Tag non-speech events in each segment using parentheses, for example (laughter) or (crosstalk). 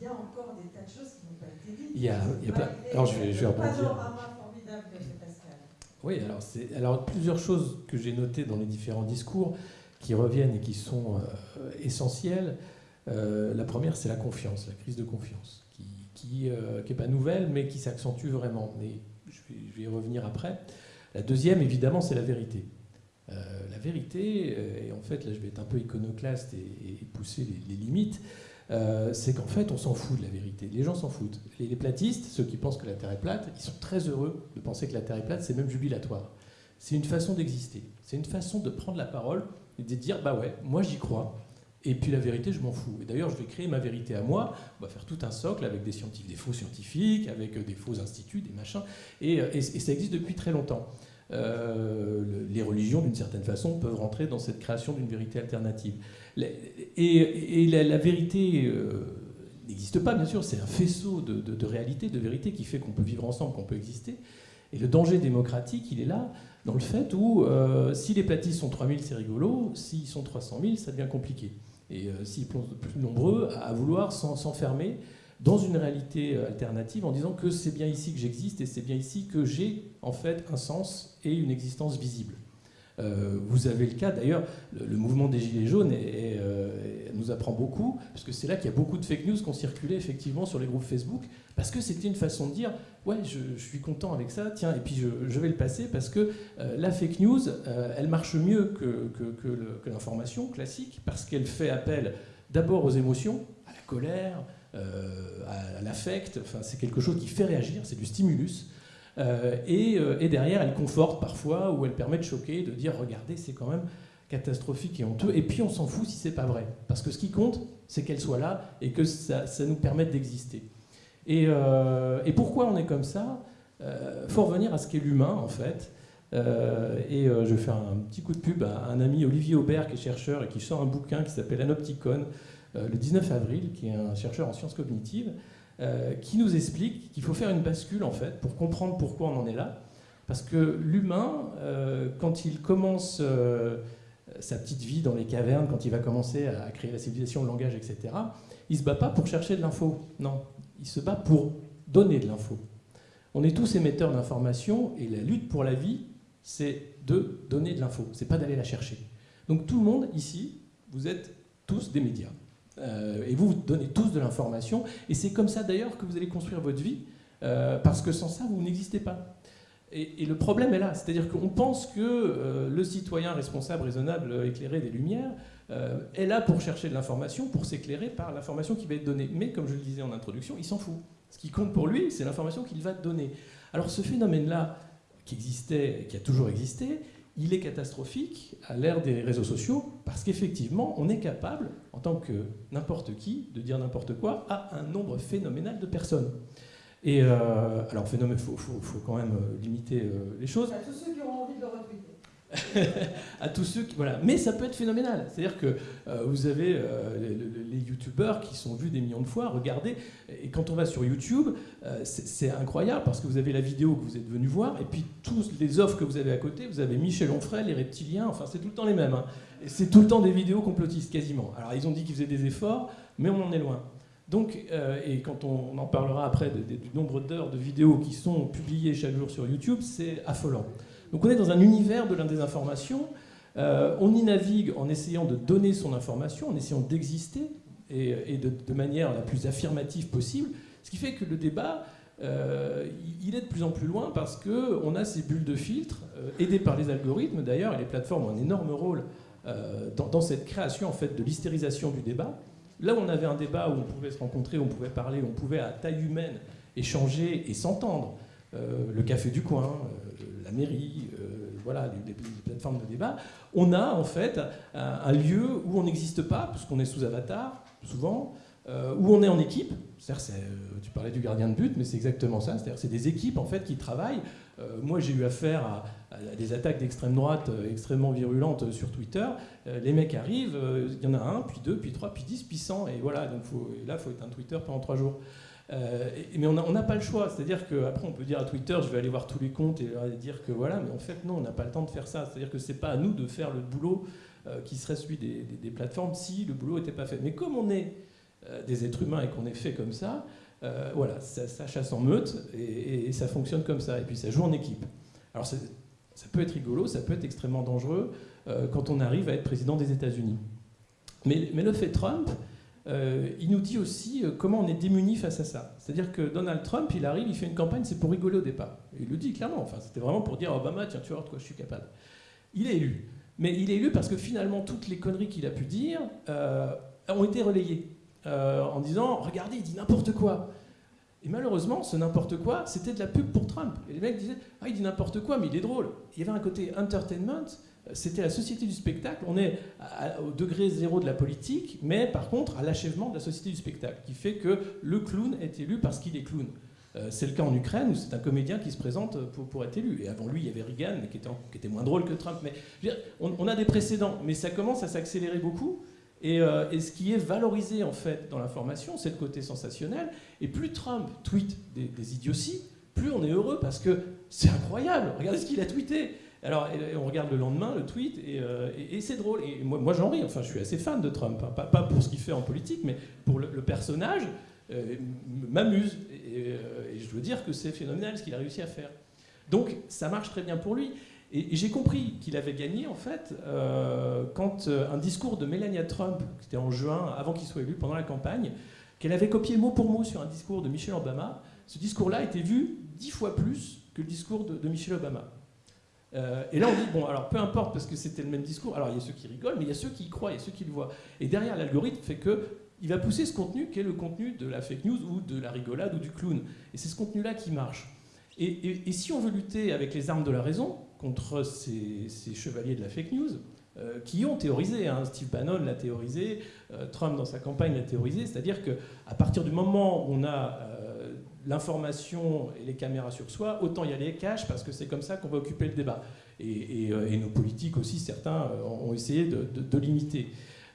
il y a encore des tas de choses qui n'ont pas été dites. Il y a, il y a plein... Alors je vais, je vais rebondir. formidable de Pascal. Oui, alors, c'est, alors plusieurs choses que j'ai notées dans les différents discours qui reviennent et qui sont euh, essentielles. Euh, la première, c'est la confiance, la crise de confiance, qui n'est qui, euh, qui pas nouvelle, mais qui s'accentue vraiment. Mais je vais, je vais y revenir après. La deuxième, évidemment, c'est la vérité. Euh, la vérité, euh, et en fait, là je vais être un peu iconoclaste et, et pousser les, les limites, euh, c'est qu'en fait, on s'en fout de la vérité. Les gens s'en foutent. Les, platistes, ceux qui pensent que la Terre est plate, ils sont très heureux de penser que la Terre est plate, c'est même jubilatoire. C'est une façon d'exister. C'est une façon de prendre la parole et de dire bah ouais, moi j'y crois. Et puis la vérité, je m'en fous. Et d'ailleurs, je vais créer ma vérité à moi. On va faire tout un socle avec des scientifiques, des faux scientifiques, avec des faux instituts, des machins. Et, et ça existe depuis très longtemps. Euh, les religions, d'une certaine façon, peuvent rentrer dans cette création d'une vérité alternative. Et, la, vérité euh, n'existe pas, bien sûr, c'est un faisceau de, de, de, réalité, de vérité qui fait qu'on peut vivre ensemble, qu'on peut exister. Et le danger démocratique, il est là, dans le fait où euh, si les platistes sont 3000, c'est rigolo, s'ils sont 300 000, ça devient compliqué. Et euh, s'ils sont plus nombreux à vouloir s'enfermer dans une réalité euh, alternative en disant que c'est bien ici que j'existe et c'est bien ici que j'ai en fait un sens et une existence visible. Euh, vous avez le cas, d'ailleurs, le, mouvement des Gilets jaunes euh, nous apprend beaucoup, parce que c'est là qu'il y a beaucoup de fake news qui ont circulé effectivement sur les groupes Facebook, parce que c'était une façon de dire Ouais, je, suis content avec ça, tiens, et puis je, vais le passer, parce que la fake news, elle marche mieux que l'information classique, parce qu'elle fait appel d'abord aux émotions, à la colère, euh, à l'affect, enfin, c'est quelque chose qui fait réagir, c'est du stimulus. Euh, et, euh, et, derrière, elle conforte parfois, ou elle permet de choquer, de dire regardez, c'est quand même catastrophique et honteux. Et puis on s'en fout si c'est pas vrai. Parce que ce qui compte, c'est qu'elle soit là et que ça, nous permette d'exister. Et, pourquoi on est comme ça? Euh, faut revenir à ce qu'est l'humain, en fait. Et je vais faire un petit coup de pub à un ami, Olivier Aubert, qui est chercheur et qui sort un bouquin qui s'appelle Anopticon, le 19 avril, qui est un chercheur en sciences cognitives. Euh, qui nous explique qu'il faut faire une bascule en fait pour comprendre pourquoi on en est là. Parce que l'humain, euh, quand il commence euh, sa petite vie dans les cavernes, quand il va commencer à créer la civilisation, le langage, etc., il ne se bat pas pour chercher de l'info. Non, il se bat pour donner de l'info. On est tous émetteurs d'informations et la lutte pour la vie, c'est de donner de l'info, c'est pas d'aller la chercher. Donc tout le monde ici, vous êtes tous des médias. Euh, et vous, vous donnez tous de l'information. Et c'est comme ça d'ailleurs que vous allez construire votre vie, euh, parce que sans ça, vous n'existez pas. Et, le problème est là, c'est-à-dire qu'on pense que euh, le citoyen responsable, raisonnable, éclairé des Lumières est là pour chercher de l'information, pour s'éclairer par l'information qui va être donnée. Mais comme je le disais en introduction, il s'en fout. Ce qui compte pour lui, c'est l'information qu'il va donner. Alors ce phénomène-là, qui existait, qui a toujours existé, il est catastrophique à l'ère des réseaux sociaux parce qu'effectivement, on est capable, en tant que n'importe qui, de dire n'importe quoi à un nombre phénoménal de personnes. Et euh, alors, phénomène, il faut, quand même limiter euh, les choses. À tous ceux qui auront envie de. (laughs) à tous ceux qui, voilà. Mais ça peut être phénoménal. C'est-à-dire que euh, vous avez euh, les, les, youtubeurs qui sont vus des millions de fois, regardez, et quand on va sur YouTube, euh, c'est incroyable parce que vous avez la vidéo que vous êtes venu voir, et puis tous les offres que vous avez à côté, vous avez Michel Onfray, les reptiliens, enfin c'est tout le temps les mêmes. Hein. C'est tout le temps des vidéos complotistes, quasiment. Alors ils ont dit qu'ils faisaient des efforts, mais on en est loin. Donc, et quand on, on, en parlera après de, de, du nombre d'heures de vidéos qui sont publiées chaque jour sur YouTube, c'est affolant. Donc on est dans un univers de l'information. Euh, on y navigue en essayant de donner son information, en essayant d'exister et, de, manière la plus affirmative possible. Ce qui fait que le débat, euh, il est de plus en plus loin parce qu'on a ces bulles de filtre, euh, aidées par les algorithmes d'ailleurs, et les plateformes ont un énorme rôle dans, cette création en fait, de l'hystérisation du débat. Là où on avait un débat où on pouvait se rencontrer, on pouvait parler, on pouvait à taille humaine échanger et s'entendre, le café du coin, euh, la mairie, euh, voilà, des, plateformes de débat, on a en fait un, lieu où on n'existe pas, puisqu'on est sous avatar, souvent, euh, où on est en équipe. tu parlais du gardien de but, mais c'est exactement ça. C'est-à-dire c'est des équipes en fait qui travaillent. Euh, moi, j'ai eu affaire à, des attaques d'extrême droite euh, extrêmement virulentes sur Twitter. les mecs arrivent, il y en a un, puis deux, puis trois, puis dix, puis cent, et voilà. Donc faut, et là, il faut être un Twitter pendant trois jours. Euh, mais on n'a pas le choix, c'est-à-dire qu'après on peut dire à Twitter je vais aller voir tous les comptes et dire que voilà, mais en fait non, on n'a pas le temps de faire ça, c'est-à-dire que c'est pas à nous de faire le boulot euh, qui serait celui des, plateformes si le boulot n'était pas fait. Mais comme on est des êtres humains et qu'on est fait comme ça, voilà, ça, chasse en meute et, ça fonctionne comme ça. Et puis ça joue en équipe. Alors ça peut être rigolo, ça peut être extrêmement dangereux quand on arrive à être président des États-Unis. Mais, le fait Trump, euh, il nous dit aussi euh, comment on est démuni face à ça. C'est-à-dire que Donald Trump, il arrive, il fait une campagne, c'est pour rigoler au départ. Il le dit clairement, enfin, c'était vraiment pour dire Obama, tiens, tu vois de quoi je suis capable. Il est élu. Mais il est élu parce que finalement, toutes les conneries qu'il a pu dire euh, ont été relayées en disant Regardez, il dit n'importe quoi. Et malheureusement, ce n'importe quoi, c'était de la pub pour Trump. Et les mecs disaient Ah, il dit n'importe quoi, mais il est drôle. Il y avait un côté entertainment c'était la société du spectacle. On est au degré zéro de la politique, mais par contre à l'achèvement de la société du spectacle, qui fait que le clown est élu parce qu'il est clown. Euh, c'est le cas en Ukraine où c'est un comédien qui se présente pour, être élu. Et avant lui, il y avait Reagan, mais qui était, qui était moins drôle que Trump. Mais on, a des précédents, mais ça commence à s'accélérer beaucoup. Euh, et, ce qui est valorisé en fait dans l'information, c'est le côté sensationnel. Et plus Trump tweet des, des idioties, plus on est heureux parce que c'est incroyable. Regardez ce qu'il a tweeté. Alors, on regarde le lendemain le tweet euh, et, c'est drôle. Et moi, j'en ris. Enfin, je suis assez fan de Trump. Pas, pour ce qu'il fait en politique, mais pour le, personnage, euh, m'amuse. Euh, et, je dois dire que c'est phénoménal ce qu'il a réussi à faire. Donc, ça marche très bien pour lui. Et, j'ai compris qu'il avait gagné, en fait, quand un discours de Melania Trump, qui était en juin, avant qu'il soit élu, pendant la campagne, qu'elle avait copié mot pour mot sur un discours de Michelle Obama, ce discours-là était vu dix fois plus que le discours de, de Michelle Obama. Euh, et là, on dit, bon, alors peu importe, parce que c'était le même discours, alors il y a ceux qui rigolent, mais il y a ceux qui y croient, il y a ceux qui le voient. Et derrière, l'algorithme fait que il va pousser ce contenu qui est le contenu de la fake news ou de la rigolade ou du clown. Et c'est ce contenu-là qui marche. Et, si on veut lutter avec les armes de la raison contre ces, chevaliers de la fake news, euh, qui ont théorisé, hein, Steve Bannon l'a théorisé, euh, Trump dans sa campagne l'a théorisé, c'est-à-dire qu'à partir du moment où on a l'information et les caméras sur soi, autant y aller cash parce que c'est comme ça qu'on va occuper le débat. Et, euh, nos politiques aussi, certains euh, ont essayé de, limiter.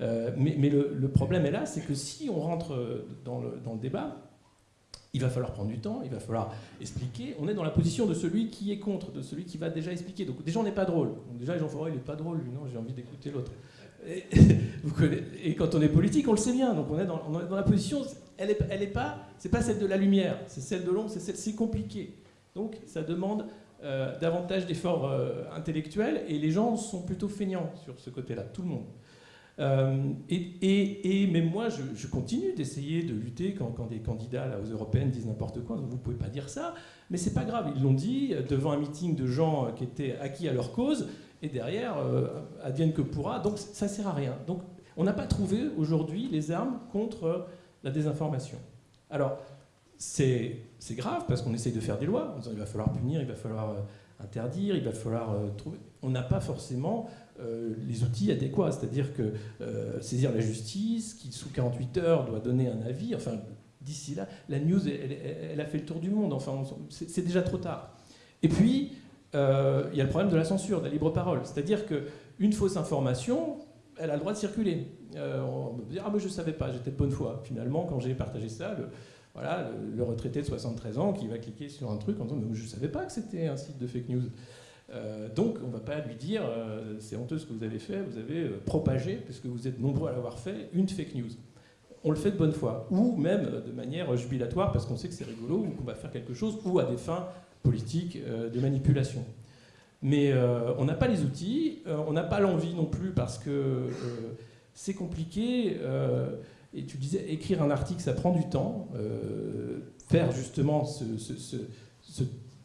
Euh, mais, le, problème est là, c'est que si on rentre dans le, débat, il va falloir prendre du temps, il va falloir expliquer. On est dans la position de celui qui est contre, de celui qui va déjà expliquer. Donc déjà, on n'est pas drôle. Déjà, les gens il n'est pas drôle, lui, non, j'ai envie d'écouter l'autre. (laughs) Et, quand on est politique, on le sait bien. Donc on est dans, la position, elle n'est elle est pas, c'est pas celle de la lumière, c'est celle de l'ombre, c'est celle, c'est compliqué. Donc ça demande euh, davantage d'efforts euh, intellectuels et les gens sont plutôt feignants sur ce côté-là, tout le monde. Euh, et, et, mais moi, je, continue d'essayer de lutter quand, quand, des candidats là, aux européennes disent n'importe quoi. Vous ne pouvez pas dire ça, mais c'est pas grave. Ils l'ont dit devant un meeting de gens qui étaient acquis à leur cause, et derrière, advienne que pourra. Donc ça sert à rien. Donc on n'a pas trouvé aujourd'hui les armes contre la désinformation. Alors, c'est grave parce qu'on essaye de faire des lois, il va falloir punir, il va falloir euh, interdire, il va falloir euh, trouver. On n'a pas forcément euh, les outils adéquats, c'est-à-dire que saisir la justice, qui sous 48 heures doit donner un avis, enfin, d'ici là, la news, elle, a fait le tour du monde, enfin, c'est déjà trop tard. Et puis, il y a le problème de la censure, de la libre parole, c'est-à-dire qu'une fausse information, elle a le droit de circuler. Euh, on me dire, ah mais je ne savais pas, j'étais de bonne foi. Finalement, quand j'ai partagé ça, le, voilà, le, retraité de 73 ans qui va cliquer sur un truc en disant, mais je ne savais pas que c'était un site de fake news. Euh, donc on ne va pas lui dire, euh, c'est honteux ce que vous avez fait, vous avez propagé, puisque vous êtes nombreux à l'avoir fait, une fake news. On le fait de bonne foi, ou même de manière jubilatoire, parce qu'on sait que c'est rigolo, ou qu'on va faire quelque chose, ou à des fins politiques de manipulation. Mais on n'a pas les outils, on n'a pas l'envie non plus, parce que c'est compliqué. Euh, et tu disais, écrire un article, ça prend du temps. Euh, faire justement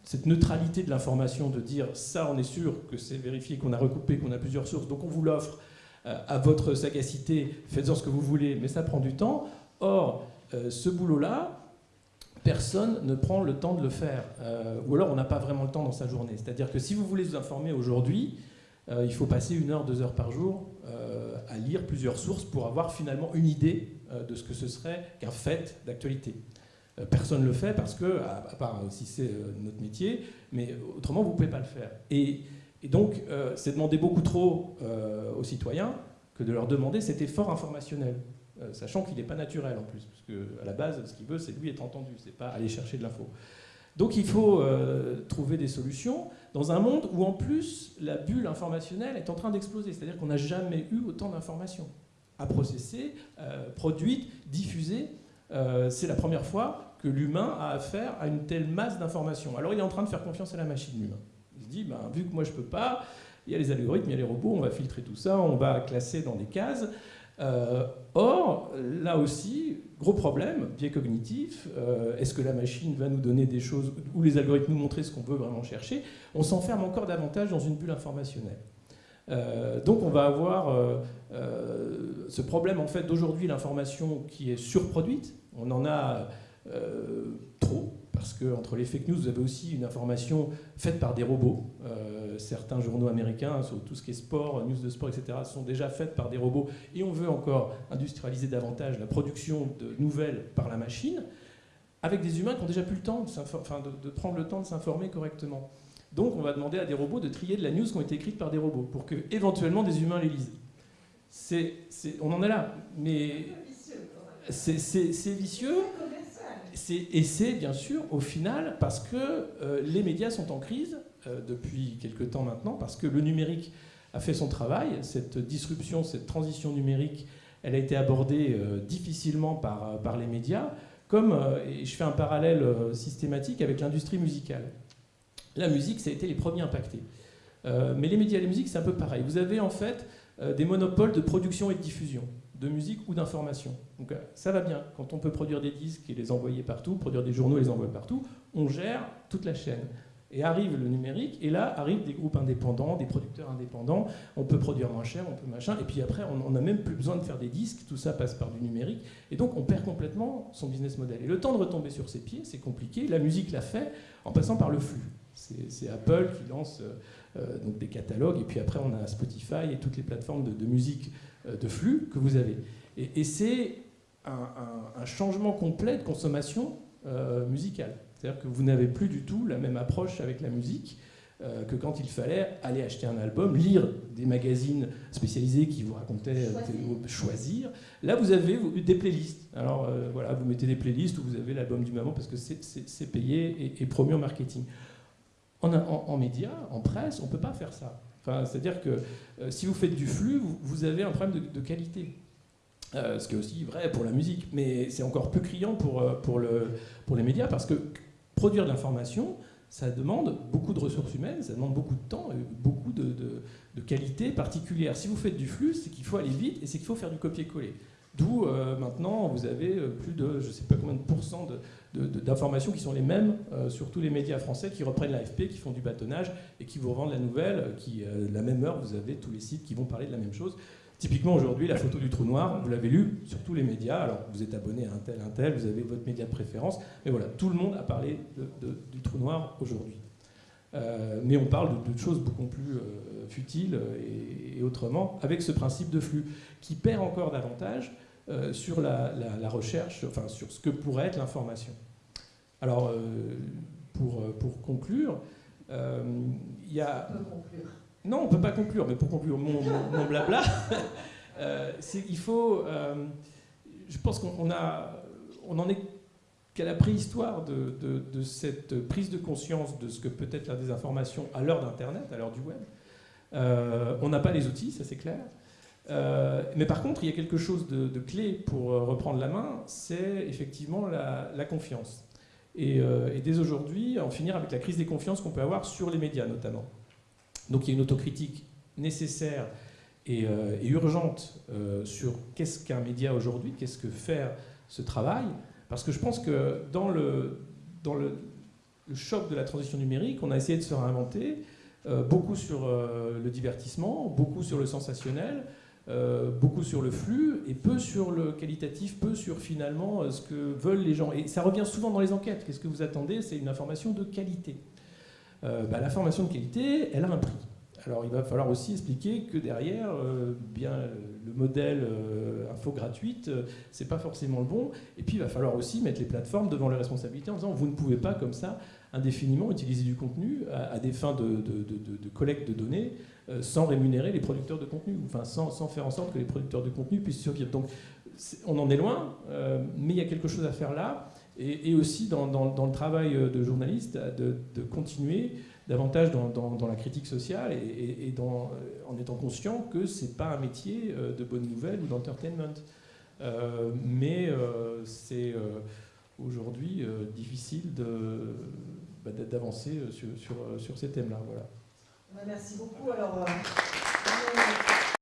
cette neutralité de l'information, de dire ça, on est sûr que c'est vérifié, qu'on a recoupé, qu'on a plusieurs sources, donc on vous l'offre euh, à votre sagacité, faites-en ce que vous voulez, mais ça prend du temps. Or, ce boulot-là, personne ne prend le temps de le faire. ou alors on n'a pas vraiment le temps dans sa journée. C'est-à-dire que si vous voulez vous informer aujourd'hui, il faut passer une heure, deux heures par jour à lire plusieurs sources pour avoir finalement une idée euh, de ce que ce serait qu'un fait d'actualité. Euh, personne ne le fait parce que, à part si c'est euh, notre métier, mais autrement vous ne pouvez pas le faire. Et, donc c'est demander beaucoup trop aux citoyens que de leur demander cet effort informationnel, sachant qu'il n'est pas naturel en plus, parce qu'à la base ce qu'il veut c'est lui être entendu, c'est pas aller chercher de l'info. Donc il faut trouver des solutions dans un monde où en plus la bulle informationnelle est en train d'exploser. C'est-à-dire qu'on n'a jamais eu autant d'informations. à processer, euh, produite, diffusée. Euh, c'est la première fois que l'humain a affaire à une telle masse d'informations. Alors il est en train de faire confiance à la machine, l'humain. Il se dit, ben, vu que moi je peux pas, il y a les algorithmes, il y a les robots, on va filtrer tout ça, on va classer dans des cases. Euh, or, là aussi, gros problème, biais cognitif, euh, est-ce que la machine va nous donner des choses, ou les algorithmes nous montrer ce qu'on veut vraiment chercher On s'enferme encore davantage dans une bulle informationnelle. Euh, donc on va avoir ce problème en fait d'aujourd'hui l'information qui est surproduite, on en a trop, parce que entre les fake news, vous avez aussi une information faite par des robots. Euh, certains journaux américains, sur tout ce qui est sport, news de sport, etc., sont déjà faites par des robots. Et on veut encore industrialiser davantage la production de nouvelles par la machine, avec des humains qui ont déjà plus le temps de, de prendre le temps de s'informer correctement. Donc on va demander à des robots de trier de la news qui ont été écrites par des robots, pour que éventuellement des humains les lisent. C'est, on en est là, mais c'est vicieux et c'est bien sûr au final parce que euh, les médias sont en crise euh, depuis quelque temps maintenant, parce que le numérique a fait son travail. Cette disruption, cette transition numérique, elle a été abordée euh, difficilement par, les médias, comme, et je fais un parallèle systématique avec l'industrie musicale. La musique, ça a été les premiers impactés. mais les médias et la musique, c'est un peu pareil. Vous avez en fait des monopoles de production et de diffusion de musique ou d'information. Donc euh, ça va bien. Quand on peut produire des disques et les envoyer partout, produire des journaux et les envoyer partout, on gère toute la chaîne. Et arrive le numérique, et là arrivent des groupes indépendants, des producteurs indépendants, on peut produire moins cher, on peut machin, et puis après on n'a même plus besoin de faire des disques, tout ça passe par du numérique, et donc on perd complètement son business model. Et le temps de retomber sur ses pieds, c'est compliqué, la musique l'a fait en passant par le flux. C'est Apple qui lance euh, euh, donc des catalogues, et puis après on a Spotify et toutes les plateformes de, de musique euh, de flux que vous avez. Et, c'est un, changement complet de consommation euh, musicale. C'est-à-dire que vous n'avez plus du tout la même approche avec la musique que quand il fallait aller acheter un album, lire des magazines spécialisés qui vous racontaient choisir. Là, vous avez des playlists. Alors voilà, vous mettez des playlists où vous avez l'album du moment parce que c'est payé et, promu en marketing. En, médias, en presse, on ne peut pas faire ça. C'est-à-dire que euh, si vous faites du flux, vous, avez un problème de, qualité. Euh, ce qui est aussi vrai pour la musique, mais c'est encore plus criant pour, euh, pour, le, pour les médias parce que produire de l'information, ça demande beaucoup de ressources humaines, ça demande beaucoup de temps et beaucoup de, de, de qualité particulière. Si vous faites du flux, c'est qu'il faut aller vite et c'est qu'il faut faire du copier-coller. D'où maintenant vous avez plus de je ne sais pas combien de pourcents d'informations qui sont les mêmes euh, sur tous les médias français qui reprennent l'AFP, qui font du bâtonnage et qui vous revendent la nouvelle, qui, euh, la même heure, vous avez tous les sites qui vont parler de la même chose. Typiquement aujourd'hui, la photo du trou noir, vous l'avez lu sur tous les médias, alors vous êtes abonné à un tel, un tel, vous avez votre média de préférence, mais voilà, tout le monde a parlé du trou noir aujourd'hui. Euh, mais on parle de, choses beaucoup plus futiles et, autrement, avec ce principe de flux, qui perd encore davantage sur la, la, recherche, enfin sur ce que pourrait être l'information. Alors, euh, pour, euh, pour conclure, euh, il y a... Non, on ne peut pas conclure, mais pour conclure mon, mon, blabla, (laughs) c'est qu'il faut... je pense qu'on on en est qu'à la préhistoire de, de, cette prise de conscience de ce que peut être la désinformation à l'heure d'Internet, à l'heure du web. on n'a pas les outils, ça c'est clair. Mais par contre, il y a quelque chose de, clé pour reprendre la main, c'est effectivement la, confiance. Euh, et, dès aujourd'hui, en finir avec la crise des confiances qu'on peut avoir sur les médias notamment. Donc il y a une autocritique nécessaire et, euh, urgente euh, sur qu'est-ce qu'un média aujourd'hui, qu'est-ce que faire ce travail, parce que je pense que dans le, choc de la transition numérique, on a essayé de se réinventer, beaucoup sur le divertissement, beaucoup sur le sensationnel, euh, beaucoup sur le flux et peu sur le qualitatif, peu sur finalement euh, ce que veulent les gens. Et ça revient souvent dans les enquêtes. Qu'est-ce que vous attendez? C'est une information de qualité. Euh, bah, L'information de qualité, elle a un prix. Alors il va falloir aussi expliquer que derrière, bien le modèle info gratuite, c'est pas forcément le bon. Et puis il va falloir aussi mettre les plateformes devant leurs responsabilités en disant vous ne pouvez pas comme ça indéfiniment utiliser du contenu à, des fins de, collecte de données euh, sans rémunérer les producteurs de contenu, enfin sans, faire en sorte que les producteurs de contenu puissent survivre. Donc on en est loin, euh, mais il y a quelque chose à faire là, et, aussi dans, le travail euh, de journaliste, de, continuer davantage dans, la critique sociale et, euh, en étant conscient que c'est pas un métier euh, de bonne nouvelle ou d'entertainment. Euh, mais euh, c'est euh, aujourd'hui euh, difficile bah, d'a- d'avancer euh, sur, sur ces thèmes-là. Voilà. Ouais, Merci beaucoup. Alors, euh,